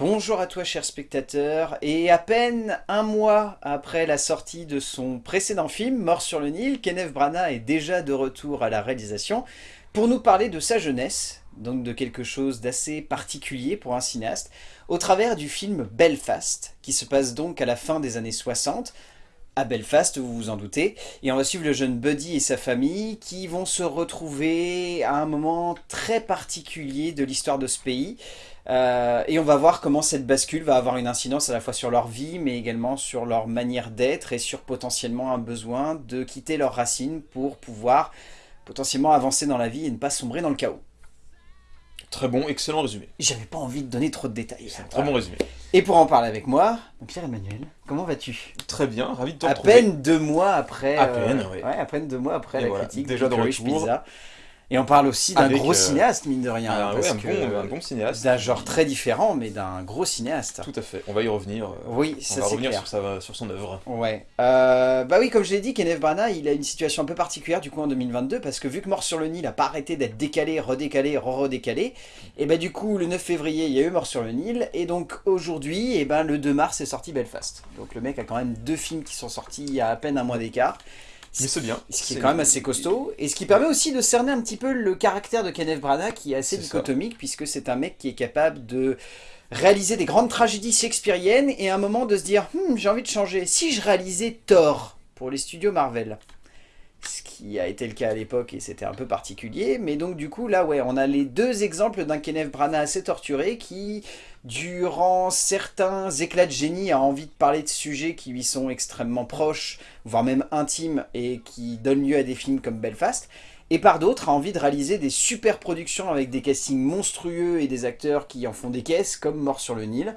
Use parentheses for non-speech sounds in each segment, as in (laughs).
Bonjour à toi cher spectateur, et à peine un mois après la sortie de son précédent film, Mort sur le Nil, Kenneth Branagh est déjà de retour à la réalisation pour nous parler de sa jeunesse, donc de quelque chose d'assez particulier pour un cinéaste, au travers du film Belfast, qui se passe donc à la fin des années 60, à Belfast, vous vous en doutez, et on va suivre le jeune Buddy et sa famille qui vont se retrouver à un moment très particulier de l'histoire de ce pays, euh, et on va voir comment cette bascule va avoir une incidence à la fois sur leur vie, mais également sur leur manière d'être et sur potentiellement un besoin de quitter leurs racines pour pouvoir potentiellement avancer dans la vie et ne pas sombrer dans le chaos. Très bon, excellent résumé. J'avais pas envie de donner trop de détails. C'est un très bon résumé. Et pour en parler avec moi, Pierre-Emmanuel, comment vas-tu? Très bien, ravi de te À retrouver. peine deux mois après... À peine, euh, oui. Ouais, à peine deux mois après Et la voilà, critique déjà de. Pizza. Et on parle aussi d'un gros euh, cinéaste, mine de rien. Ah, ouais, un, que, bon, un bon cinéaste. D'un genre très différent, mais d'un gros cinéaste. Tout à fait, on va y revenir. euh, Oui, on ça va revenir clair. sur, sa, sur son œuvre. Ouais. Euh, bah oui, comme je l'ai dit, Kenneth Branagh, il a une situation un peu particulière du coup en 2022 parce que vu que Mort sur le Nil n'a pas arrêté d'être décalé, redécalé, re-redécalé, et bah du coup le 9 février il y a eu Mort sur le Nil et donc aujourd'hui, et ben le 2 mars est sorti Belfast. Donc le mec a quand même deux films qui sont sortis il y a à peine un mois d'écart. Mais c'est bien. Ce qui est C'est- quand même assez costaud, et ce qui permet aussi de cerner un petit peu le caractère de Kenneth Branagh qui est assez ça. dichotomique, puisque c'est un mec qui est capable de réaliser des grandes tragédies shakespeariennes, et à un moment de se dire Hmm, j'ai envie de changer, si je réalisais Thor pour les studios Marvel ?» Ce qui a été le cas à l'époque, et c'était un peu particulier, mais donc du coup, là, ouais, on a les deux exemples d'un Kenneth Branagh assez torturé qui, durant certains éclats de génie, a envie de parler de sujets qui lui sont extrêmement proches, voire même intimes, et qui donnent lieu à des films comme Belfast, et par d'autres a envie de réaliser des super productions avec des castings monstrueux et des acteurs qui en font des caisses, comme Mort sur le Nil.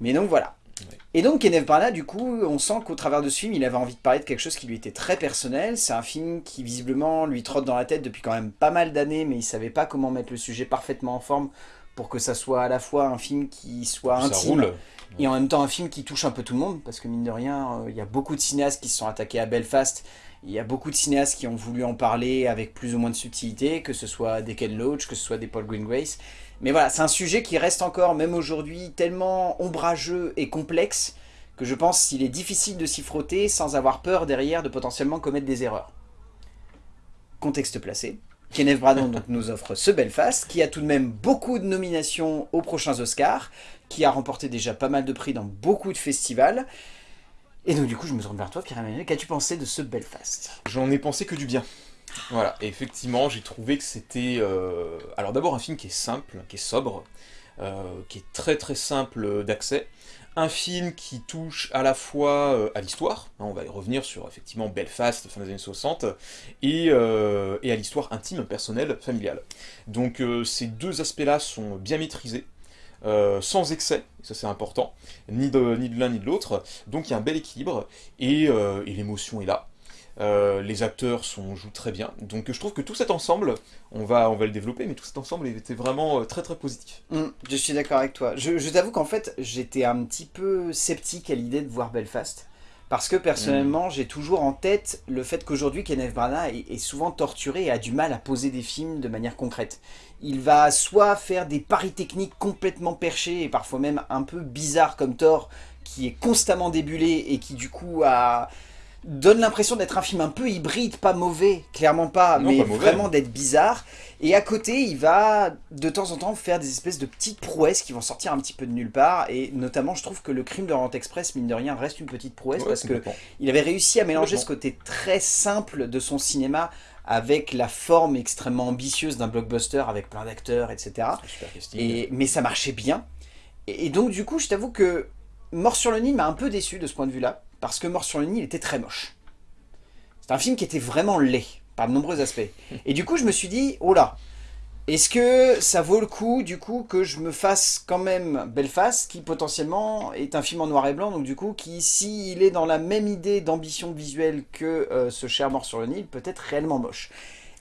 Mais donc voilà. Ouais. Et donc Kenneth Branagh, du coup, on sent qu'au travers de ce film, il avait envie de parler de quelque chose qui lui était très personnel. C'est un film qui visiblement lui trotte dans la tête depuis quand même pas mal d'années, mais il savait pas comment mettre le sujet parfaitement en forme pour que ça soit à la fois un film qui soit Ça intime, roule. et en même temps un film qui touche un peu tout le monde, parce que mine de rien, euh, il y a beaucoup de cinéastes qui se sont attaqués à Belfast, il y a beaucoup de cinéastes qui ont voulu en parler avec plus ou moins de subtilité, que ce soit des Ken Loach, que ce soit des Paul Greengrace. Mais voilà, c'est un sujet qui reste encore, même aujourd'hui, tellement ombrageux et complexe, que je pense qu'il est difficile de s'y frotter sans avoir peur derrière de potentiellement commettre des erreurs. Contexte placé. Kenneth Branagh donc, nous offre ce Belfast, qui a tout de même beaucoup de nominations aux prochains Oscars, qui a remporté déjà pas mal de prix dans beaucoup de festivals. Et donc du coup, je me tourne vers toi, Pierre-Emmanuel, qu'as-tu pensé de ce Belfast? J'en ai pensé que du bien. Voilà, effectivement, j'ai trouvé que c'était... euh, Alors d'abord, un film qui est simple, qui est sobre, euh, qui est très très simple d'accès. Un film qui touche à la fois euh, à l'histoire, hein, on va y revenir sur effectivement Belfast, fin des années 60, et, à l'histoire intime, personnelle, familiale. Donc ces deux aspects-là sont bien maîtrisés, sans excès, ça c'est important, ni de, l'un ni de l'autre, donc il y a un bel équilibre, et l'émotion est là. Euh, les acteurs sont, jouent très bien, donc je trouve que tout cet ensemble, on va, on va le développer, mais tout cet ensemble était vraiment euh, très très positif. Hum, Je suis d'accord avec toi. Je, je t'avoue qu'en fait, j'étais un petit peu sceptique à l'idée de voir Belfast. Parce que personnellement, j'ai toujours en tête le fait qu'aujourd'hui, Kenneth Branagh est, est souvent torturé et a du mal à poser des films de manière concrète. Il va soit faire des paris techniques complètement perchés et parfois même un peu bizarres comme Thor, qui est constamment débulé et qui du coup a donne l'impression d'être un film un peu hybride, pas mauvais, clairement pas, Non, mais pas mauvais. vraiment d'être bizarre. Et à côté, il va de temps en temps faire des espèces de petites prouesses qui vont sortir un petit peu de nulle part. Et notamment, je trouve que le crime de Rent Express, mine de rien, reste une petite prouesse Ouais, parce que il avait réussi à mélanger ce côté très simple de son cinéma avec la forme extrêmement ambitieuse d'un blockbuster avec plein d'acteurs, etc. Et, mais ça marchait bien. Et, et donc du coup, je t'avoue que Mort sur le Nil m'a un peu déçu de ce point de vue-là, parce que Mort sur le Nil était très moche. C'est un film qui était vraiment laid, par de nombreux aspects. (laughs) Et du coup, je me suis dit, oh là, est-ce que ça vaut le coup, du coup, que je me fasse quand même Belfast, qui potentiellement est un film en noir et blanc, donc du coup, qui, s'il est dans la même idée d'ambition visuelle que euh, ce cher Mort sur le Nil, peut être réellement moche.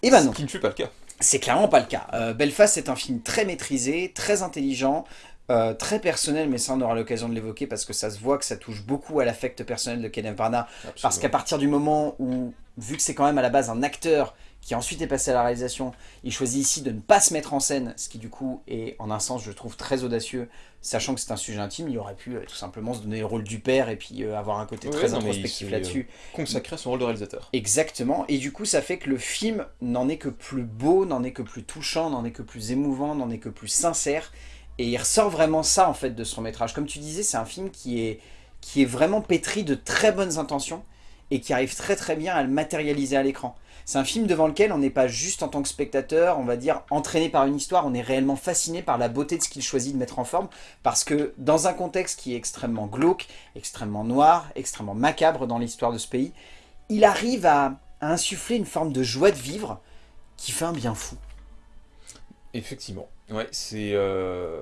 Et ben non. Ce qui ne fut pas le cas. C'est clairement pas le cas. Euh, Belfast est un film très maîtrisé, très intelligent, euh, très personnel, mais ça on aura l'occasion de l'évoquer parce que ça se voit que ça touche beaucoup à l'affect personnel de Kenneth Branagh. Parce qu'à partir du moment où, vu que c'est quand même à la base un acteur qui ensuite est passé à la réalisation. Il choisit ici de ne pas se mettre en scène, ce qui du coup est en un sens je trouve très audacieux, sachant que c'est un sujet intime, il aurait pu euh, tout simplement se donner le rôle du père et puis euh, avoir un côté très introspectif là-dessus. Consacrer son rôle de réalisateur. Exactement, et du coup ça fait que le film n'en est que plus beau, n'en est que plus touchant, n'en est que plus émouvant, n'en est que plus sincère, et il ressort vraiment ça en fait de son métrage. Comme tu disais, c'est un film qui est, qui est vraiment pétri de très bonnes intentions, et qui arrive très très bien à le matérialiser à l'écran. C'est un film devant lequel on n'est pas juste en tant que spectateur, on va dire, entraîné par une histoire, on est réellement fasciné par la beauté de ce qu'il choisit de mettre en forme, parce que dans un contexte qui est extrêmement glauque, extrêmement noir, extrêmement macabre dans l'histoire de ce pays, il arrive à, insuffler une forme de joie de vivre qui fait un bien fou. Effectivement, ouais, c'est... Euh,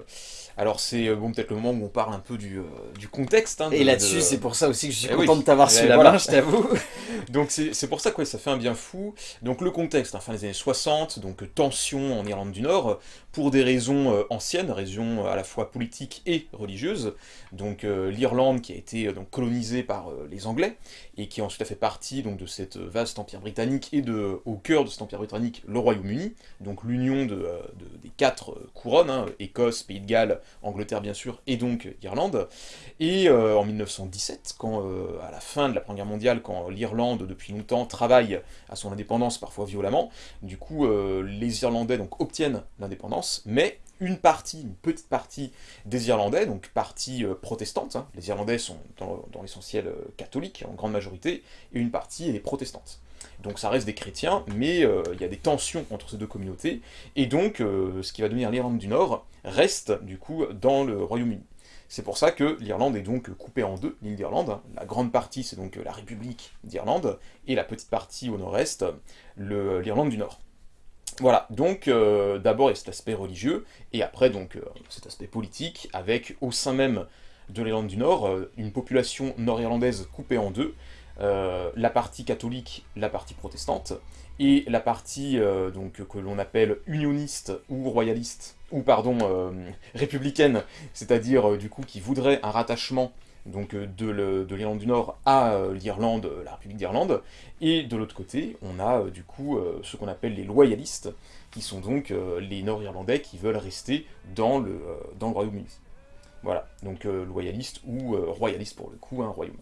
alors c'est euh, bon peut-être le moment où on parle un peu du, euh, du contexte. Hein, et là-dessus, c'est pour ça aussi que je suis eh content de t'avoir sur la main, je t'avoue. (laughs) donc c'est pour ça que ça fait un bien fou. Donc le contexte, hein, fin des années 60, donc tension en Irlande du Nord, pour des raisons euh, anciennes, raisons à la fois politiques et religieuses. Donc l'Irlande qui a été donc, colonisée par les Anglais, et qui ensuite a fait partie donc, de cette vaste empire britannique, et de, au cœur de cet empire britannique, le Royaume-Uni, donc l'union de, des quatre couronnes, hein, Écosse, Pays de Galles, Angleterre bien sûr, et donc Irlande. Et euh, en 1917, quand, euh, à la fin de la Première Guerre mondiale, quand l'Irlande, depuis longtemps, travaille à son indépendance, parfois violemment, du coup, euh, les Irlandais donc, obtiennent l'indépendance, mais une partie, une petite partie des Irlandais, donc partie protestante, hein. les Irlandais sont dans, dans l'essentiel catholiques, en grande majorité, et une partie est protestante. Donc ça reste des chrétiens, mais euh, il y a des tensions entre ces deux communautés, et donc euh, ce qui va devenir l'Irlande du Nord reste du coup dans le Royaume-Uni. C'est pour ça que l'Irlande est donc coupée en deux, l'île d'Irlande. La grande partie, c'est donc la République d'Irlande, et la petite partie au nord-est, l'Irlande du Nord. Voilà, donc euh, d'abord il y a cet aspect religieux, et après donc cet aspect politique, avec au sein même de l'Irlande du Nord, une population nord-irlandaise coupée en deux, euh, la partie catholique, la partie protestante, et la partie euh, que l'on appelle unioniste ou royaliste, ou pardon, euh, républicaine, c'est-à-dire du coup qui voudrait un rattachement donc, de l'Irlande du Nord à l'Irlande, la République d'Irlande, et de l'autre côté, on a du coup ce qu'on appelle les loyalistes, qui sont donc les Nord-Irlandais qui veulent rester dans le, dans le Royaume-Uni. Voilà, donc loyaliste ou royaliste pour le coup, un royaume.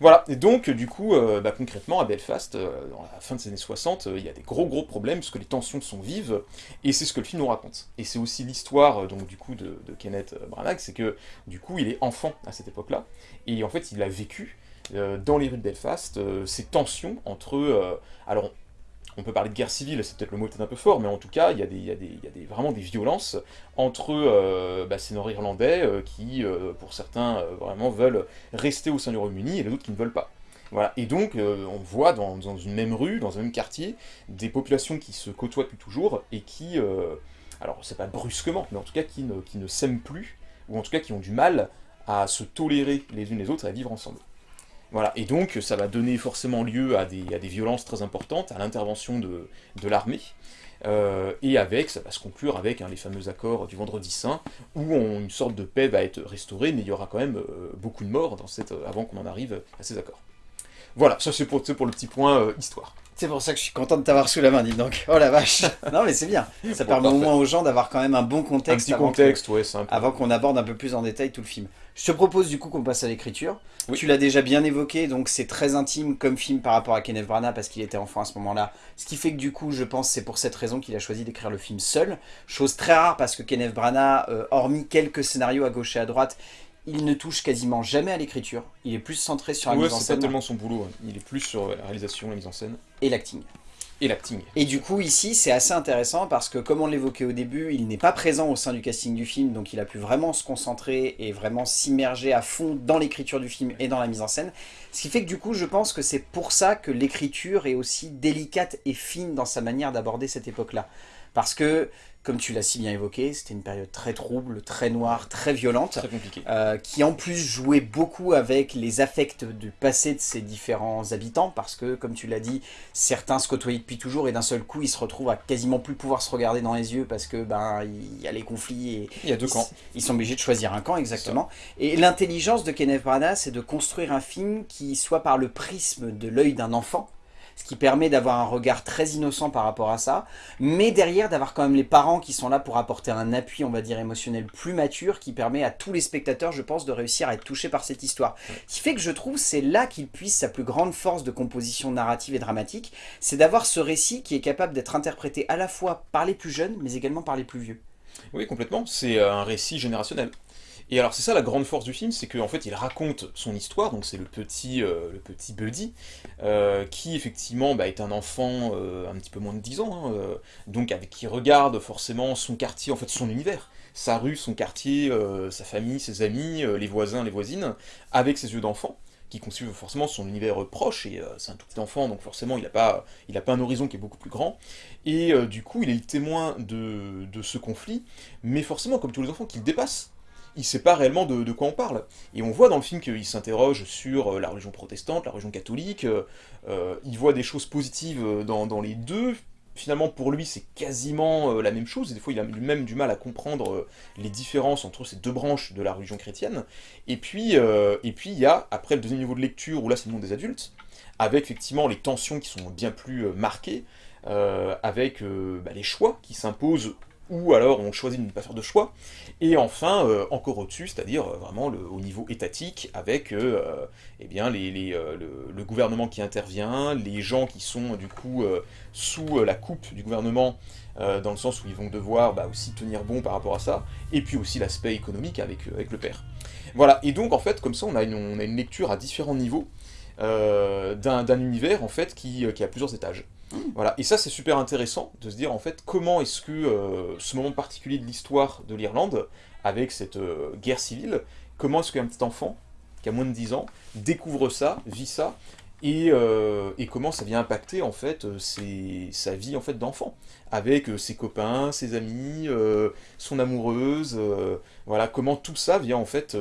Voilà, et donc du coup, euh, bah, concrètement, à Belfast, euh, dans la fin des années 60, euh, il y a des gros gros problèmes, parce que les tensions sont vives, et c'est ce que le film nous raconte. Et c'est aussi l'histoire, donc du coup, de, Kenneth Branagh, c'est que, du coup, il est enfant à cette époque-là, et en fait, il a vécu, dans les rues de Belfast, ces tensions entre... alors, on peut parler de guerre civile, c'est peut-être le mot peut-être un peu fort, mais en tout cas, il y a, des, vraiment des violences entre euh, bah, ces Nord-Irlandais euh, qui, euh, pour certains, vraiment veulent rester au sein du Royaume-Uni et les autres qui ne veulent pas. Voilà. Et donc, on voit dans, une même rue, dans un même quartier, des populations qui se côtoient depuis toujours et qui, alors c'est pas brusquement, mais en tout cas qui ne, qui ne s'aiment plus, ou en tout cas qui ont du mal à se tolérer les unes les autres et à vivre ensemble. Voilà, et donc ça va donner forcément lieu à des, violences très importantes, à l'intervention de, l'armée, euh, et avec, ça va se conclure avec hein, les fameux accords du Vendredi Saint, où une sorte de paix va être restaurée, mais il y aura quand même euh, beaucoup de morts dans cette, avant qu'on en arrive à ces accords. Voilà, ça c'est pour, pour, le petit point euh, histoire. C'est pour ça que je suis content de t'avoir sous la main, dis donc. Oh la vache (laughs) Non mais c'est bien, ça permet au moins aux gens d'avoir quand même un bon contexte, un petit contexte, ouais, avant qu'on aborde un peu plus en détail tout le film. Je te propose du coup qu'on passe à l'écriture. Tu l'as déjà bien évoqué, donc c'est très intime comme film par rapport à Kenneth Branagh parce qu'il était enfant à ce moment-là. Ce qui fait que du coup, je pense c'est pour cette raison qu'il a choisi d'écrire le film seul. Chose très rare parce que Kenneth Branagh, euh, hormis quelques scénarios à gauche et à droite, il ne touche quasiment jamais à l'écriture. Il est plus centré sur la mise en scène. c'est pas tellement son boulot. Hein. Il est plus sur la réalisation, la mise en scène. Et l'acting. Et du coup, ici, c'est assez intéressant parce que, comme on l'évoquait au début, il n'est pas présent au sein du casting du film, donc il a pu vraiment se concentrer et vraiment s'immerger à fond dans l'écriture du film et dans la mise en scène. Ce qui fait que du coup, je pense que c'est pour ça que l'écriture est aussi délicate et fine dans sa manière d'aborder cette époque-là. Parce que comme tu l'as si bien évoqué, c'était une période très trouble, très noire, très violente, très compliquée. Euh, qui en plus jouait beaucoup avec les affects du passé de ses différents habitants, parce que, comme tu l'as dit, certains se côtoyaient depuis toujours, et d'un seul coup, ils se retrouvent à quasiment plus pouvoir se regarder dans les yeux, parce que ben il y a les conflits, et il y a deux camps. Ils sont obligés de choisir un camp, exactement. Et l'intelligence de Kenneth Branagh, c'est de construire un film qui soit par le prisme de l'œil d'un enfant, ce qui permet d'avoir un regard très innocent par rapport à ça, mais derrière d'avoir quand même les parents qui sont là pour apporter un appui, on va dire, émotionnel plus mature, qui permet à tous les spectateurs, je pense, de réussir à être touchés par cette histoire. Ce qui fait que je trouve c'est là qu'il puise sa plus grande force de composition narrative et dramatique, c'est d'avoir ce récit qui est capable d'être interprété à la fois par les plus jeunes, mais également par les plus vieux. Oui, complètement, c'est un récit générationnel. Et alors c'est ça la grande force du film, c'est qu'en fait il raconte son histoire, donc c'est le petit euh, le petit Buddy, euh, qui effectivement bah, est un enfant euh, un petit peu moins de 10 ans, hein, donc avec qui regarde forcément son quartier, en fait son univers, sa rue, son quartier, sa famille, ses amis, les voisins, les voisines, avec ses yeux d'enfant qui constitue forcément son univers proche, et c'est un tout petit enfant, donc forcément il n'a pas, pas un horizon qui est beaucoup plus grand, et du coup il est le témoin de, de ce conflit, mais forcément comme tous les enfants qu'il dépasse, il sait pas réellement de, quoi on parle. Et on voit dans le film qu'il s'interroge sur euh, la religion protestante, la religion catholique, euh, euh, il voit des choses positives dans, les deux, finalement pour lui c'est quasiment la même chose, et des fois il a même du mal à comprendre les différences entre ces deux branches de la religion chrétienne. Et puis il y a, après le deuxième niveau de lecture, où là c'est le monde des adultes, avec effectivement les tensions qui sont bien plus marquées, avec bah, les choix qui s'imposent ou alors on choisit de ne pas faire de choix, et enfin, euh, encore au-dessus, c'est-à-dire euh, vraiment au niveau étatique, avec euh, eh bien, les, le, gouvernement qui intervient, les gens qui sont du coup sous la coupe du gouvernement, dans le sens où ils vont devoir bah, aussi tenir bon par rapport à ça, et puis aussi l'aspect économique avec, avec le père. Voilà, et donc en fait, comme ça, on a une, on a une lecture à différents niveaux, d'un univers en fait qui, qui a plusieurs étages. Voilà, et ça c'est super intéressant de se dire en fait comment est-ce que euh, ce moment particulier de l'histoire de l'Irlande, avec cette euh, guerre civile, comment est-ce qu'un petit enfant, qui a moins de 10 ans, découvre ça, vit ça, et, euh, et comment ça vient impacter en fait sa vie en fait d'enfant, avec ses copains, ses amis, son amoureuse, voilà, comment tout ça vient en fait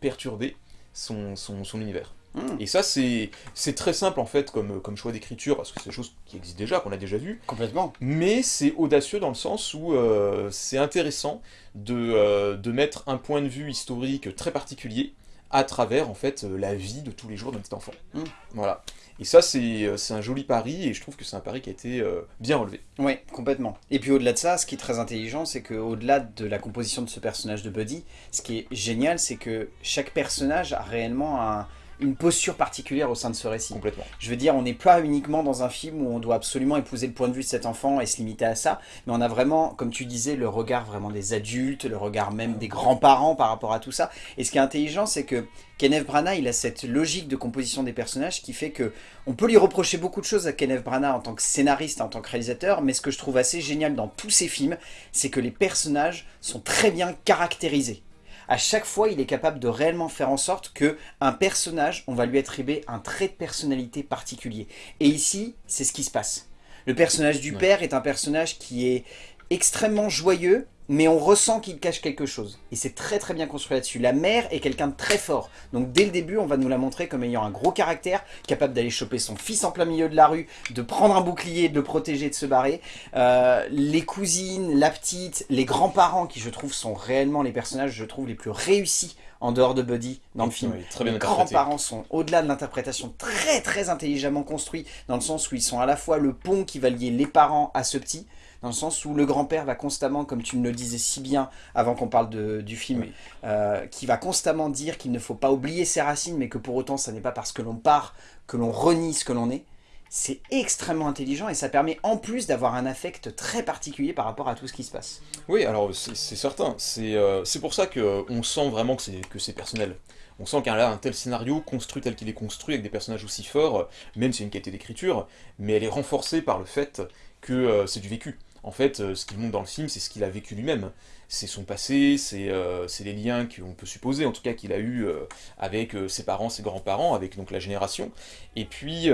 perturber son, son univers. Hmm. Et ça, c'est très simple en fait comme, comme choix d'écriture, parce que c'est des choses qui existent déjà, qu'on a déjà vues. Complètement. Mais c'est audacieux dans le sens où euh, c'est intéressant de, euh, de mettre un point de vue historique très particulier à travers en fait euh, la vie de tous les jours d'un petit enfant. Hmm. Voilà. Et ça, c'est un joli pari, et je trouve que c'est un pari qui a été bien relevé. Oui, complètement. Et puis au-delà de ça, ce qui est très intelligent, c'est qu'au-delà de la composition de ce personnage de Buddy, ce qui est génial, c'est que chaque personnage a réellement un, une posture particulière au sein de ce récit. Complètement. Je veux dire, on n'est pas uniquement dans un film où on doit absolument épouser le point de vue de cet enfant et se limiter à ça, mais on a vraiment, comme tu disais, le regard vraiment des adultes, le regard même des grands-parents par rapport à tout ça. Et ce qui est intelligent, c'est que Kenneth Branagh, il a cette logique de composition des personnages qui fait que on peut lui reprocher beaucoup de choses à Kenneth Branagh en tant que scénariste, en tant que réalisateur, mais ce que je trouve assez génial dans tous ses films, c'est que les personnages sont très bien caractérisés à chaque fois, il est capable de réellement faire en sorte que un personnage, on va lui attribuer un trait de personnalité particulier. Et ici, c'est ce qui se passe. Le personnage du père est un personnage qui est extrêmement joyeux, mais on ressent qu'il cache quelque chose. Et c'est très très bien construit là-dessus. La mère est quelqu'un de très fort. Donc dès le début, on va nous la montrer comme ayant un gros caractère, capable d'aller choper son fils en plein milieu de la rue, de prendre un bouclier, de le protéger, de se barrer. Euh, les cousines, la petite, les grands-parents, qui je trouve sont réellement les personnages, je trouve, les plus réussis en dehors de Buddy dans le film. les grands-parents sont, au-delà de l'interprétation, très très intelligemment construits, dans le sens où ils sont à la fois le pont qui va lier les parents à ce petit, dans le sens où le grand-père va constamment, comme tu me le disais si bien avant qu'on parle de, du film, euh, qui va constamment dire qu'il ne faut pas oublier ses racines, mais que pour autant, ce n'est pas parce que l'on part que l'on renie ce que l'on est. C'est extrêmement intelligent et ça permet en plus d'avoir un affect très particulier par rapport à tout ce qui se passe. Oui, alors c'est certain. Euh, c'est pour ça qu'on sent vraiment que c'est personnel. On sent qu'il y a un tel scénario construit tel qu'il est construit, avec des personnages aussi forts, même si c'est une qualité d'écriture, mais elle est renforcée par le fait que euh, c'est du vécu. En fait, euh, ce qu'il montre dans le film, c'est ce qu'il a vécu lui-même. C'est son passé, euh, c'est les liens qu'on peut supposer, en tout cas, qu'il a eu euh, avec ses parents, ses grands-parents, avec donc la génération. Et puis,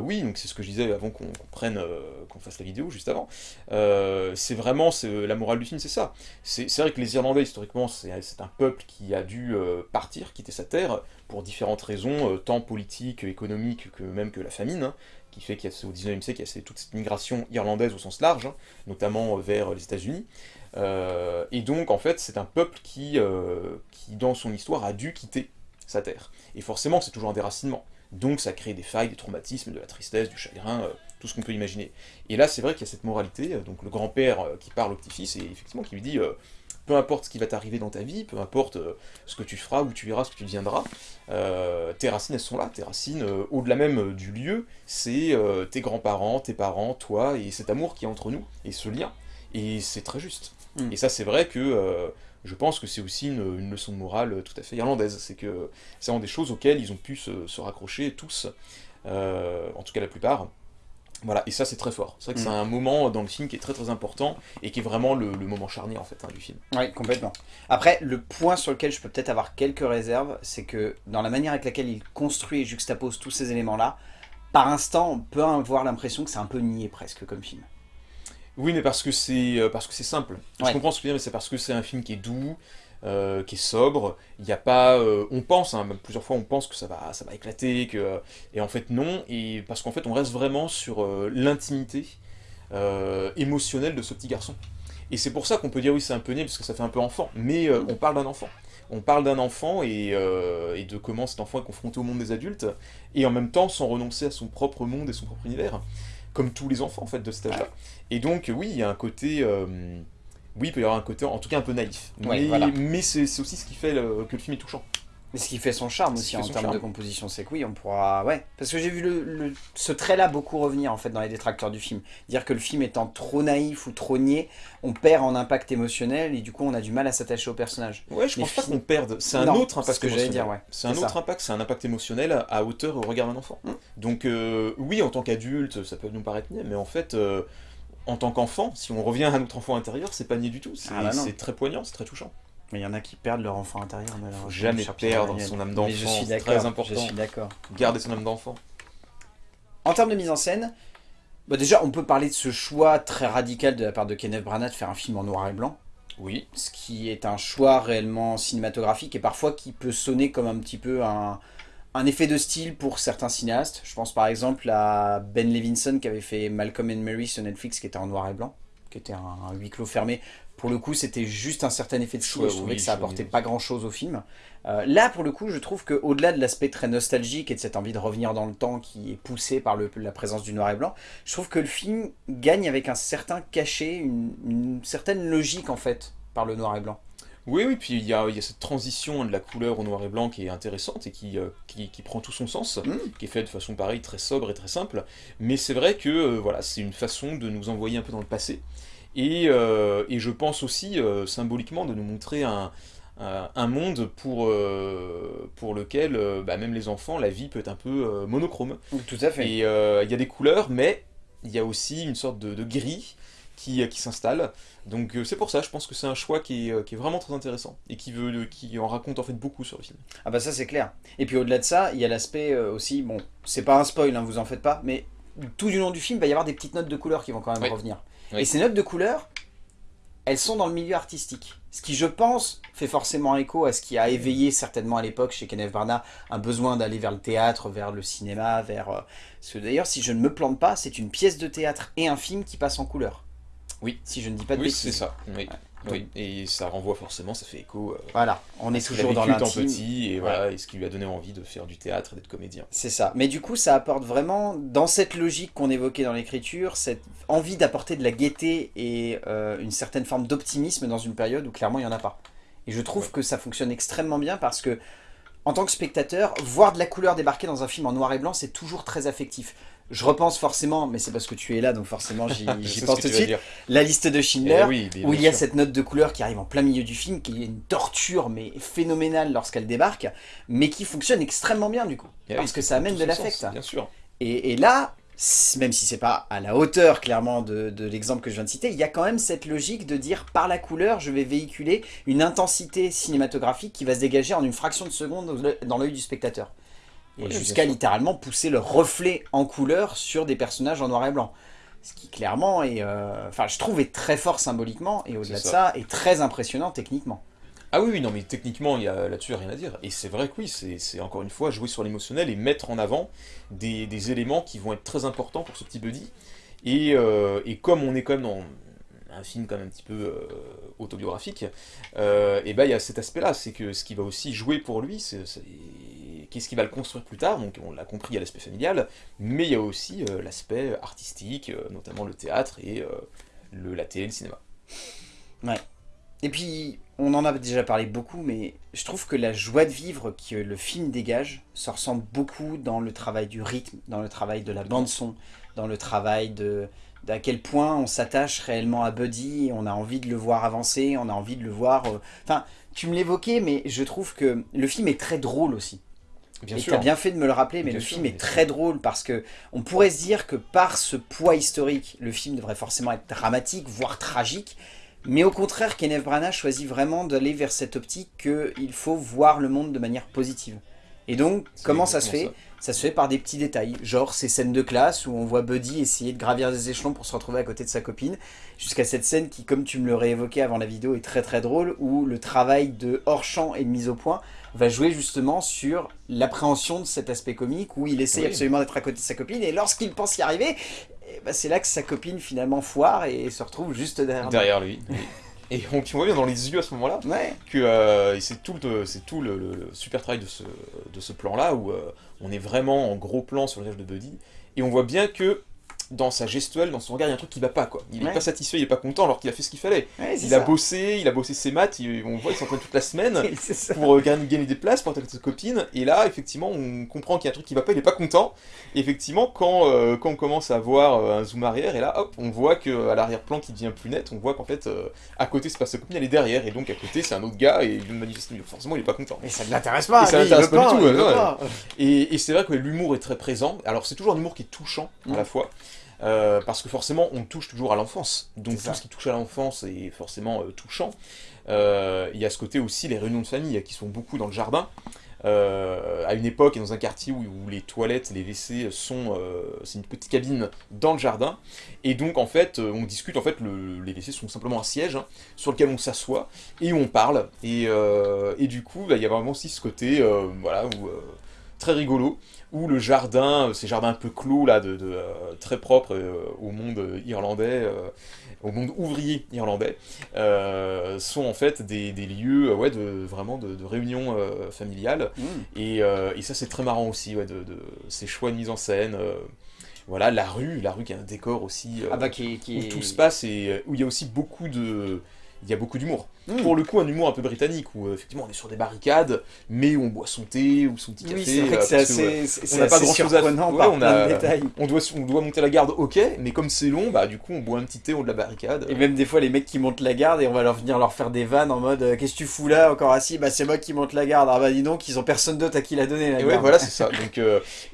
oui, c'est ce que je disais avant qu'on prenne, qu'on fasse la vidéo, juste avant. c'est vraiment, la morale du film, c'est ça. C'est vrai que les Irlandais, historiquement, c'est un peuple qui a dû partir, quitter sa terre, pour différentes raisons, tant politiques, économiques, que même que la famine. Hein qui fait qu'au 19e siècle, il y a toute cette migration irlandaise au sens large, hein, notamment vers les États-Unis. Euh, et donc, en fait, c'est un peuple qui, euh, qui, dans son histoire, a dû quitter sa terre. Et forcément, c'est toujours un déracinement. donc ça crée des failles, des traumatismes, de la tristesse, du chagrin, tout ce qu'on peut imaginer. Et là, c'est vrai qu'il y a cette moralité, donc le grand-père qui parle au petit-fils, et effectivement qui lui dit peu importe ce qui va t'arriver dans ta vie, peu importe euh, ce que tu feras, où tu iras, ce que tu deviendras, euh, tes racines, elles sont là. Tes racines, euh, au-delà même du lieu, c'est tes grands-parents, tes parents, toi, et cet amour qui est entre nous, et ce lien. Et c'est très juste. Mm. Et ça, c'est vrai que je pense que c'est aussi une, leçon de morale tout à fait irlandaise. C'est que c'est vraiment des choses auxquelles ils ont pu se, se raccrocher tous, en tout cas la plupart. Voilà, et ça c'est très fort. C'est vrai que c'est mm. un moment dans le film qui est très très important et qui est vraiment le, moment charnier en fait hein, du film. Oui, complètement. Après, le point sur lequel je peux peut-être avoir quelques réserves, c'est que dans la manière avec laquelle il construit et juxtapose tous ces éléments-là, par instant, on peut avoir l'impression que c'est un peu niais presque comme film. Oui, mais parce que c'est euh, parce que c'est simple. Je comprends ce que tu veux dire, mais c'est parce que c'est un film qui est doux, euh, qui est sobre. Il n'y a pas, euh, on pense, hein, plusieurs fois on pense que ça va, ça va éclater, que et en fait non. Et parce qu'en fait on reste vraiment sur euh, l'intimité émotionnelle de ce petit garçon. Et c'est pour ça qu'on peut dire oui c'est un peu né parce que ça fait un peu enfant. Mais on parle d'un enfant. On parle d'un enfant et, et, de comment cet enfant est confronté au monde des adultes et en même temps sans renoncer à son propre monde et son propre univers, comme tous les enfants en fait de cet âge-là. Et donc oui il y a un côté oui, il peut y avoir un côté, en tout cas, un peu naïf. mais, c'est aussi ce qui fait que le film est touchant. Mais ce qui fait son charme aussi en termes de composition, c'est que oui, on pourra... Ouais, parce que j'ai vu le, ce trait-là beaucoup revenir en fait dans les détracteurs du film. Dire que le film étant trop naïf ou trop niais, on perd en impact émotionnel et du coup on a du mal à s'attacher au personnage. Ouais, je pense pas qu'on perde. C'est un autre impact que émotionnel. Dire, ouais. C'est un autre impact, c'est un impact émotionnel à hauteur au regard d'un enfant. Hum. Donc euh, oui, en tant qu'adulte, ça peut nous paraître niais, mais en fait... Euh, en tant qu'enfant, si on revient à notre enfant intérieur, c'est pas nier du tout. C'est ah bah très poignant, c'est très touchant. Mais il y en a qui perdent leur enfant intérieur. Faut jamais perdre son âme d'enfant. C'est très important. Je suis d'accord. Garder son âme d'enfant. En termes de mise en scène, bah déjà, on peut parler de ce choix très radical de la part de Kenneth Branagh de faire un film en noir et blanc. Oui. Ce qui est un choix réellement cinématographique et parfois qui peut sonner comme un petit peu un, un effet de style pour certains cinéastes. Je pense par exemple à Ben Levinson qui avait fait Malcolm and Mary sur Netflix qui était en noir et blanc, qui était un, huis clos fermé. Pour le coup, c'était juste un certain effet de style. je trouvais que ça apportait pas grand chose au film. Euh, là, pour le coup, je trouve qu'au-delà de l'aspect très nostalgique et de cette envie de revenir dans le temps qui est poussée par la présence du noir et blanc, je trouve que le film gagne avec un certain cachet, une certaine logique en fait, par le noir et blanc. Oui, oui, puis il y a, cette transition de la couleur au noir et blanc qui est intéressante et qui, euh, qui, prend tout son sens, mm. qui est faite de façon pareille, très sobre et très simple. Mais c'est vrai que euh, voilà, c'est une façon de nous envoyer un peu dans le passé. Et, euh, je pense aussi, symboliquement, de nous montrer un, un monde pour, pour lequel, bah, même les enfants, la vie peut être un peu monochrome. Tout à fait. Et il y a des couleurs, mais il y a aussi une sorte de, de gris qui, qui s'installe. Donc euh, c'est pour ça, je pense que c'est un choix qui est, euh, qui est, vraiment très intéressant et qui, veut, qui en raconte en fait beaucoup sur le film. Ah bah ça c'est clair. Et puis au-delà de ça, il y a l'aspect euh, aussi, bon, c'est pas un spoil, hein, vous en faites pas, mais tout du long du film, il va y avoir des petites notes de couleur qui vont quand même revenir. Et ces notes de couleur, elles sont dans le milieu artistique. Ce qui, je pense, fait forcément écho à ce qui a éveillé certainement à l'époque chez Kenneth Branagh un besoin d'aller vers le théâtre, vers le cinéma, vers... Parce que d'ailleurs, si je ne me plante pas, c'est une pièce de théâtre et un film qui passe en couleur. Oui. Si je ne dis pas de oui, c'est ça. Oui. Et ça renvoie forcément, ça fait écho. Euh, voilà, on est toujours dans l'intime. petit et voilà, et ce qui lui a donné envie de faire du théâtre et d'être comédien. C'est ça. Mais du coup, ça apporte vraiment, dans cette logique qu'on évoquait dans l'écriture, cette envie d'apporter de la gaieté et euh, une certaine forme d'optimisme dans une période où clairement il n'y en a pas. Et je trouve que ça fonctionne extrêmement bien parce que, en tant que spectateur, voir de la couleur débarquer dans un film en noir et blanc, c'est toujours très affectif je repense forcément, mais c'est parce que tu es là, donc forcément j'y (laughs) pense tout de suite, la liste de Schindler, eh où il y a cette note de couleur qui arrive en plein milieu du film, qui est une torture, mais phénoménale lorsqu'elle débarque, mais qui fonctionne extrêmement bien du coup, eh parce que ça amène de l'affect. Bien sûr. Et, là, même si c'est pas à la hauteur clairement de, de l'exemple que je viens de citer, il y a quand même cette logique de dire par la couleur, je vais véhiculer une intensité cinématographique qui va se dégager en une fraction de seconde dans l'œil du spectateur et jusqu'à littéralement pousser le reflet en couleur sur des personnages en noir et blanc. Ce qui clairement est, euh, enfin je trouve est très fort symboliquement et au-delà de ça est très impressionnant techniquement. Ah oui, non mais techniquement il y a là-dessus rien à dire. Et c'est vrai que oui, c'est encore une fois jouer sur l'émotionnel et mettre en avant des, éléments qui vont être très importants pour ce petit buddy. Et, euh, et comme on est quand même dans un film quand même un petit peu euh, autobiographique, et ben il y a cet aspect-là, c'est que ce qui va aussi jouer pour lui, c'est qu'est-ce qui va le construire plus tard, donc on l'a compris, il y a l'aspect familial, mais il y a aussi l'aspect artistique, notamment le théâtre et le, la télé, le cinéma. Ouais. Et puis, on en a déjà parlé beaucoup, mais je trouve que la joie de vivre que le film dégage se ressent beaucoup dans le travail du rythme, dans le travail de la bande-son, dans le travail de d'à quel point on s'attache réellement à Buddy, on a envie de le voir avancer, on a envie de le voir... Euh, enfin, tu me l'évoquais, mais je trouve que le film est très drôle aussi. Bien et tu as bien fait de me le rappeler, mais le film est très drôle parce que on pourrait se dire que par ce poids historique, le film devrait forcément être dramatique, voire tragique, mais au contraire, Kenneth Branagh choisit vraiment d'aller vers cette optique qu'il faut voir le monde de manière positive. Et donc, comment ça se fait? ça. se fait par des petits détails, genre ces scènes de classe où on voit Buddy essayer de gravir des échelons pour se retrouver à côté de sa copine, jusqu'à cette scène qui, comme tu me l'aurais évoqué avant la vidéo, est très très drôle, où le travail de hors-champ et de mise au point va jouer justement sur l'appréhension de cet aspect comique, où il essaye absolument d'être à côté de sa copine, et lorsqu'il pense y arriver, bah, c'est là que sa copine finalement foire et se retrouve juste derrière, derrière lui. Et on, voit bien dans les yeux à ce moment-là que euh, c'est tout, le, tout le, super travail de ce, de ce plan-là où euh, on est vraiment en gros plan sur le visage de Buddy et on voit bien que dans sa gestuelle, dans son regard, il y a un truc qui va pas, quoi. Il est pas satisfait, il est pas content alors qu'il a fait ce qu'il fallait. il a bossé, il a bossé ses maths, on voit, il s'entraîne toute la semaine (laughs) pour euh, gagner, des places, pour attaquer sa copine, et là, effectivement, on comprend qu'il y a un truc qui va pas, il est pas content. Et effectivement, quand, euh, quand on commence à voir euh, un zoom arrière, et là, hop, on voit qu'à l'arrière-plan qui devient plus net, on voit qu'en fait, à côté, c'est pas sa copine, elle est derrière, et donc à côté, c'est un autre gars, et manifestement, forcément, il est pas content. Et ça ne l'intéresse pas, et ça l'intéresse pas, du tout. Et, c'est vrai que l'humour est très présent. Alors, c'est toujours un humour qui est touchant, à la fois. Euh, parce que forcément, on touche toujours à l'enfance. Donc tout ce qui touche à l'enfance est forcément euh, touchant. Euh, il y a ce côté aussi, les réunions de famille qui sont beaucoup dans le jardin. à une époque et dans un quartier où, les toilettes, les WC sont... c'est une petite cabine dans le jardin. Et donc, en fait, on discute, en fait, les WC sont simplement un siège hein, sur lequel on s'assoit et où on parle. Et, et du coup, bah, il y a vraiment aussi ce côté, voilà, où très rigolo, où le jardin, euh, ces jardins un peu clos, là, de, euh, très propres euh, au monde irlandais, au monde ouvrier irlandais, sont en fait des, lieux ouais, de, vraiment de, réunion familiale. Mmh. Et, et, ça, c'est très marrant aussi, ouais, de, ces choix de mise en scène. voilà, la rue, la rue qui a un décor aussi, ah bah, qui, qui où tout se passe et où il y a aussi beaucoup de il y a beaucoup d'humour. Hmm. Pour le coup, un humour un peu britannique, où euh, effectivement on est sur des barricades, mais où on boit son thé ou son petit café. Oui, c'est euh, assez, on n'a pas grand chose à faire. on, a, on, doit, on doit monter la garde, ok, mais comme c'est long, bah du coup on boit un petit thé au de la barricade. Et même des fois les mecs qui montent la garde et on va leur venir leur faire des vannes en mode euh, qu'est-ce que tu fous là encore assis? Bah c'est moi qui monte la garde. Ah bah dis donc, ils ont personne d'autre à qui la donner. La et ouais, voilà, c'est ça. (laughs) Donc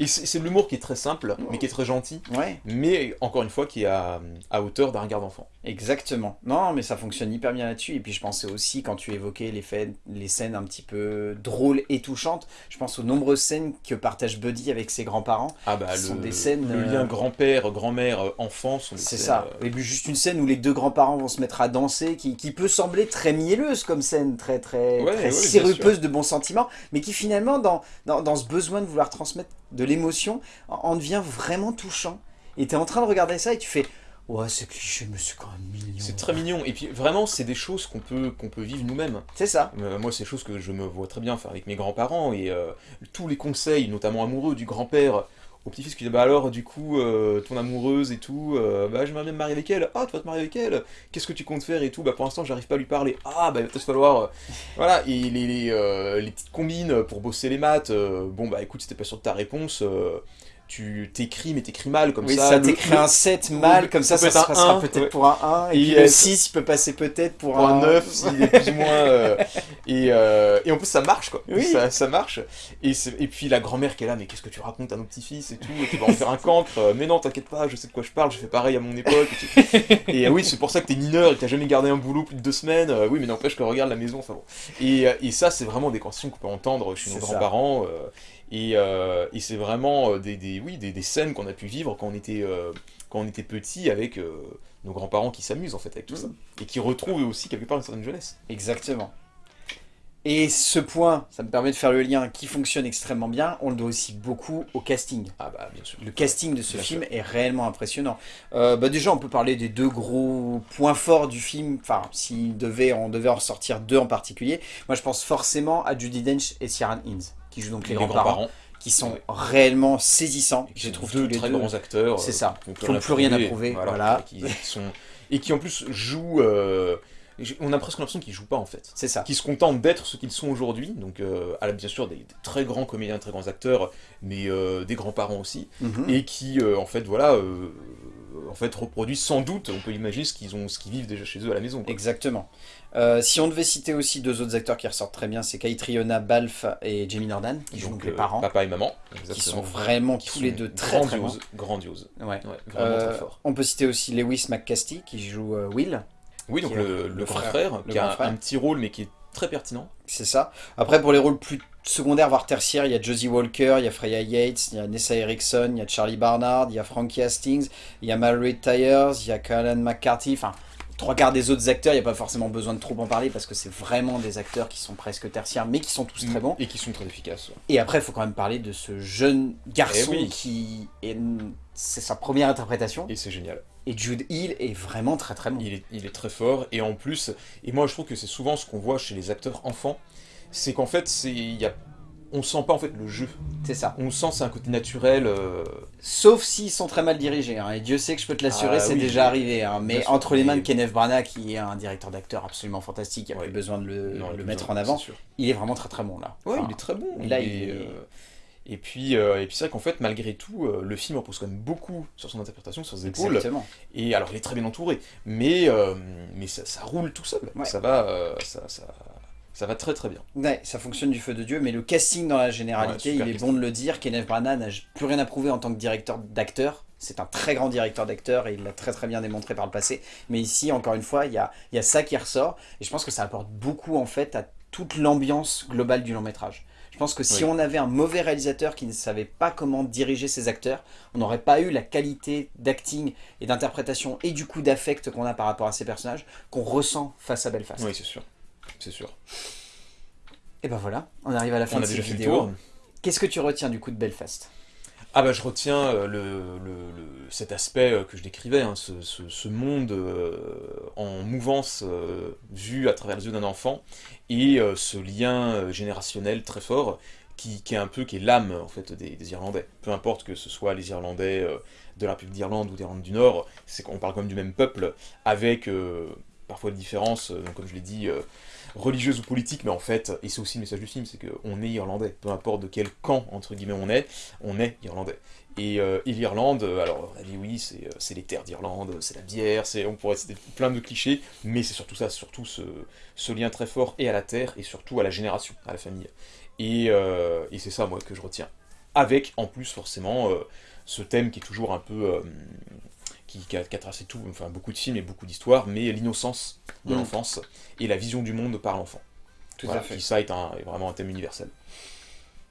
c'est de l'humour qui est très simple, mais qui est très gentil. Ouais. Mais encore une fois, qui est à, à hauteur d'un regard d'enfant. Exactement. Non, mais ça fonctionne hyper bien là-dessus. Et puis je pensais aussi, quand tu évoquais les, faits, les scènes un petit peu drôles et touchantes, je pense aux nombreuses scènes que partage Buddy avec ses grands-parents. Ah bah, le, sont des scènes... Le lien euh, grand-père, grand-mère, euh, enfant C'est ça. Euh, et puis juste une scène où les deux grands-parents vont se mettre à danser, qui, peut sembler très mielleuse comme scène, très, très, très sirupeuse de bons sentiments, mais qui finalement, dans, dans, dans ce besoin de vouloir transmettre de l'émotion, en devient vraiment touchant. Et tu es en train de regarder ça et tu fais Ouais, c'est cliché, mais c'est quand même mignon. C'est très mignon. Et puis vraiment, c'est des choses qu'on peut, qu'on peut vivre nous-mêmes. C'est ça. Euh, moi, c'est des choses que je me vois très bien faire avec mes grands-parents. Et euh, tous les conseils, notamment amoureux, du grand-père au petit-fils qui dit Bah alors, du coup, euh, ton amoureuse et tout, bah j'aimerais bien me marier avec elle. Ah, tu vas te marier avec elle Qu'est-ce que tu comptes faire et tout Bah pour l'instant, j'arrive pas à lui parler. Ah, bah il va peut-être falloir. voilà. Et les, les, les, petites combines pour bosser les maths. bon, bah écoute, si t'es pas sûr de ta réponse tu t'écris, mais t'écris mal comme oui, ça. ça t'écris un 7 mal, comme ça, ça, ça passera peut-être pour un 1, et, puis le 6 peut passer peut-être pour, un, 9, s'il est plus ou moins... Euh, (laughs) et, euh, et, en plus, ça marche, quoi. Oui. Ça, ça, marche. Et, et puis la grand-mère qui est là, mais qu'est-ce que tu racontes à nos petits-fils et tout, et tu vas en faire un cancre. Mais non, t'inquiète pas, je sais de quoi je parle, je fais pareil à mon époque. Et, (laughs) et oui, c'est pour ça que t'es mineur et que t'as jamais gardé un boulot plus de deux semaines. Euh, oui, mais n'empêche que regarde la maison, enfin bon. Et, et ça, c'est vraiment des conversations qu'on peut entendre chez nos grands-parents. Euh, et, c'est vraiment euh, des, oui, des, scènes qu'on a pu vivre quand on était, euh, quand on était petit avec nos grands-parents qui s'amusent en fait avec tout ça. Et qui retrouvent aussi quelque part une certaine jeunesse. Exactement. Et ce point, ça me permet de faire le lien qui fonctionne extrêmement bien, on le doit aussi beaucoup au casting. Ah bah bien sûr. Le casting de ce film est réellement impressionnant. bah déjà on peut parler des deux gros points forts du film, enfin si devait, on devait en sortir deux en particulier. Moi je pense forcément à Judy Dench et Ciaran Hinds. Qui jouent donc les, grands-parents, qui sont réellement saisissants. Je trouve deux très grands acteurs. C'est ça, qui n'ont plus rien à prouver. Voilà. Qui, (laughs) sont... Et qui en plus jouent... Euh, on a presque l'impression qu'ils jouent pas en fait. C'est ça. Qui se contentent d'être ce qu'ils sont aujourd'hui. Donc, euh, bien sûr, des, très grands comédiens, très grands acteurs, mais euh, des grands-parents aussi. Mhm. Et qui, en fait, voilà, en fait, reproduisent sans doute, on peut imaginer, ce qu'ils ont, ce qu'ils vivent déjà chez eux à la maison. Exactement. Euh, si on devait citer aussi deux autres acteurs qui ressortent très bien, c'est Kaitriona Balfe et Jamie Nordan, qui jouent donc les parents. Papa et maman. Qui sont vraiment tous les deux très grandioses. Grandiose. Ouais. vraiment très euh, fort. On peut citer aussi Lewis McCasty, qui joue euh, Will. Oui, donc le, grand frère, qui a un petit rôle, mais qui est très pertinent. C'est ça. Après, pour les rôles plus secondaires, voire tertiaires, il y a Josie Walker, il y a Freya Yates, il y a Nessa Erickson, il y a Charlie Barnard, il y a Frankie Hastings, il y a Mallory Tyers, il y a Colin McCarthy, enfin trois quarts des autres acteurs, il n'y a pas forcément besoin de trop en parler parce que c'est vraiment des acteurs qui sont presque tertiaires, mais qui sont tous très bons. Et qui sont très efficaces. Et après, il faut quand même parler de ce jeune garçon eh qui est... C'est sa première interprétation. Et c'est génial. Et Jude Hill est vraiment très très bon. Il est, il est très fort, et en plus, et moi je trouve que c'est souvent ce qu'on voit chez les acteurs enfants, c'est qu'en fait, il y a on sent pas en fait le jeu. C'est ça. On sent c'est un côté naturel. Euh, Sauf s'ils sont très mal dirigés. Hein. Et Dieu sait que je peux te l'assurer, ah c'est déjà arrivé. Hein. Mais entre les mains de Kenneth Branagh, qui est un directeur d'acteur absolument fantastique, il n'y a plus besoin de le, mettre en avant. Il est vraiment très très bon là. Ouais, il est très bon. Là, euh, Et puis, euh, et puis c'est vrai qu'en fait, malgré tout, le film repose quand même beaucoup sur son interprétation, sur ses épaules. Exactement. Et alors, il est très bien entouré, mais, mais ça, roule tout seul. Ça va, ça, ça, ça va très très bien. Ouais, ça fonctionne du feu de Dieu, mais le casting dans la généralité, il est bon de le dire, Kenneth Branagh n'a plus rien à prouver en tant que directeur d'acteur. C'est un très grand directeur d'acteur et il l'a très très bien démontré par le passé. Mais ici, encore une fois, il y a, y a ça qui ressort. Et je pense que ça apporte beaucoup en fait à toute l'ambiance globale du long métrage. Je pense que si on avait un mauvais réalisateur qui ne savait pas comment diriger ses acteurs, on n'aurait pas eu la qualité d'acting et d'interprétation et du coup d'affect qu'on a par rapport à ces personnages qu'on ressent face à Belfast. Oui, c'est sûr c'est sûr. Et ben voilà, on arrive à la fin de cette vidéo. Qu'est-ce que tu retiens du coup de Belfast? Ah bah je retiens euh, le, cet aspect euh, que je décrivais, hein, ce, monde euh, en mouvance vu à travers les yeux d'un enfant, et ce lien générationnel très fort qui, est un peu qui est l'âme en fait des, des, Irlandais. Peu importe que ce soit les Irlandais de la République d'Irlande ou d'Irlande du Nord, c'est qu'on parle quand même du même peuple, avec parfois des différences, donc comme je l'ai dit, religieuse ou politique, mais en fait, et c'est aussi le message du film, c'est qu'on est irlandais, peu importe de quel camp, entre guillemets, on est, on est irlandais. Et, euh, l'Irlande, alors oui, c'est euh, les terres d'Irlande, c'est la bière, on pourrait citer plein de clichés, mais c'est surtout ça, surtout ce, lien très fort et à la terre, et surtout à la génération, à la famille. Euh, et c'est ça, moi, que je retiens. Avec, en plus, forcément, ce thème qui est toujours un peu qui, a, tracé tout, enfin beaucoup de films et beaucoup d'histoires, mais l'innocence de mm. l'enfance et la vision du monde par l'enfant. Tout à fait. Qui ça est, un, vraiment un thème universel.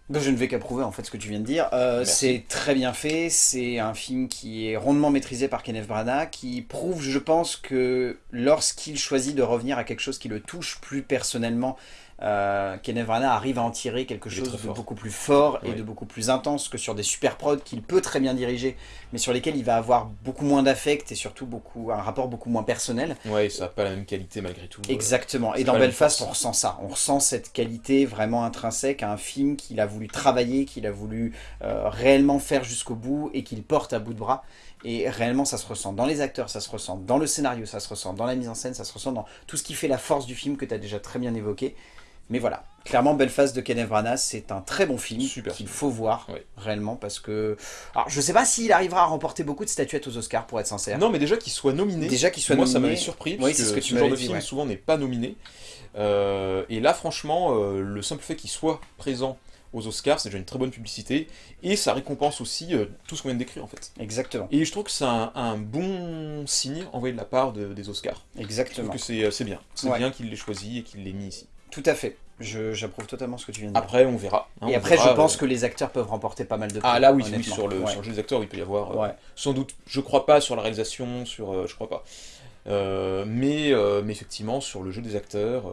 Ben, je ne vais qu'approuver en fait ce que tu viens de dire. Euh, c'est très bien fait, c'est un film qui est rondement maîtrisé par Kenneth Branagh, qui prouve, je pense, que lorsqu'il choisit de revenir à quelque chose qui le touche plus personnellement, euh, Kenneth Branagh arrive à en tirer quelque chose de beaucoup plus fort et de beaucoup plus intense que sur des super prods qu'il peut très bien diriger, mais sur lesquels il va avoir beaucoup moins d'affect et surtout beaucoup un rapport beaucoup moins personnel. Ouais, ça n'a pas la même qualité malgré tout. Exactement. Et dans Belfast, on ressent ça. On ressent cette qualité vraiment intrinsèque à un film qu'il a voulu travailler, qu'il a voulu euh, réellement faire jusqu'au bout et qu'il porte à bout de bras. Et réellement, ça se ressent dans les acteurs, ça se ressent dans le scénario, ça se ressent dans la mise en scène, ça se ressent dans tout ce qui fait la force du film que tu as déjà très bien évoqué. Mais voilà, clairement Belfast de Kenneth Branagh, c'est un très bon film qu'il faut voir réellement parce que... Alors je sais pas s'il arrivera à remporter beaucoup de statuettes aux Oscars pour être sincère. Non mais déjà qu'il soit nominé, déjà qu'il soit moi ça m'avait surpris parce que, ce, que tu genre de film souvent n'est pas nominé. Euh, et là franchement, euh, le simple fait qu'il soit présent aux Oscars, c'est déjà une très bonne publicité, et ça récompense aussi euh, tout ce qu'on vient de décrire en fait. Exactement. Et je trouve que c'est un, bon signe envoyé de la part des Oscars. Exactement. Je trouve que c'est bien, c'est bien qu'il l'ait choisi et qu'il l'ait mis ici. Tout à fait. J'approuve totalement ce que tu viens de dire. Après, on verra. Hein, et après, je pense euh, que les acteurs peuvent remporter pas mal de prix. Ah là, oui, sur, le, jeu des acteurs, il peut y avoir. Euh, sans doute, je crois pas sur la réalisation, sur. Euh, je crois pas. mais, mais effectivement, sur le jeu des acteurs.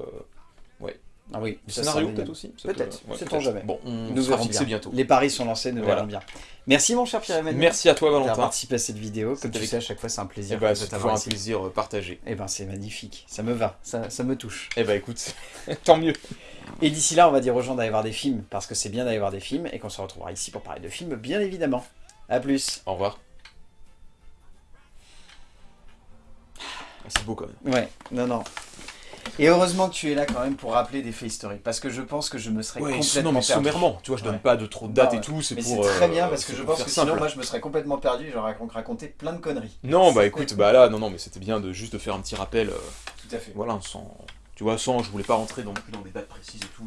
Ah oui, Le scénario peut-être aussi Peut-être, peut- ouais, sait-on jamais. Bon, on Nous verrons bien. bientôt. Les paris sont lancés, nous Voilà. verrons bien. Merci mon cher Pierre-Emmanuel. Merci à toi d'avoir Valentin. participé à cette vidéo. Comme tu sais, à chaque fois, c'est un Eh plaisir ben, de c'est toujours un ici. plaisir euh, partagé. Eh ben, c'est magnifique. Ça me va. Ça, ça me touche. Eh ben écoute, (laughs) tant mieux. Et d'ici là, on va dire aux gens d'aller voir des films, parce que c'est bien d'aller voir des films, et qu'on se retrouvera ici pour parler de films, bien évidemment. A plus. Au revoir. Ah, C'est beau quand même. Ouais, non, non. Et heureusement que tu es là quand même pour rappeler des faits historiques, parce que je pense que je me serais Ouais, complètement non mais perdu. sommairement, tu vois, je donne Ouais. pas de trop de dates Non, et tout, c'est pour... c'est très euh, bien, parce que je pense que sinon, simple. moi, je me serais complètement perdu, j'aurais raconté plein de conneries. Non, bah écoute, bah là, non, non, mais c'était bien de juste de faire un petit rappel, euh, Tout à fait. voilà, sans... Tu vois, sans, je voulais pas rentrer non plus dans des dates précises et tout.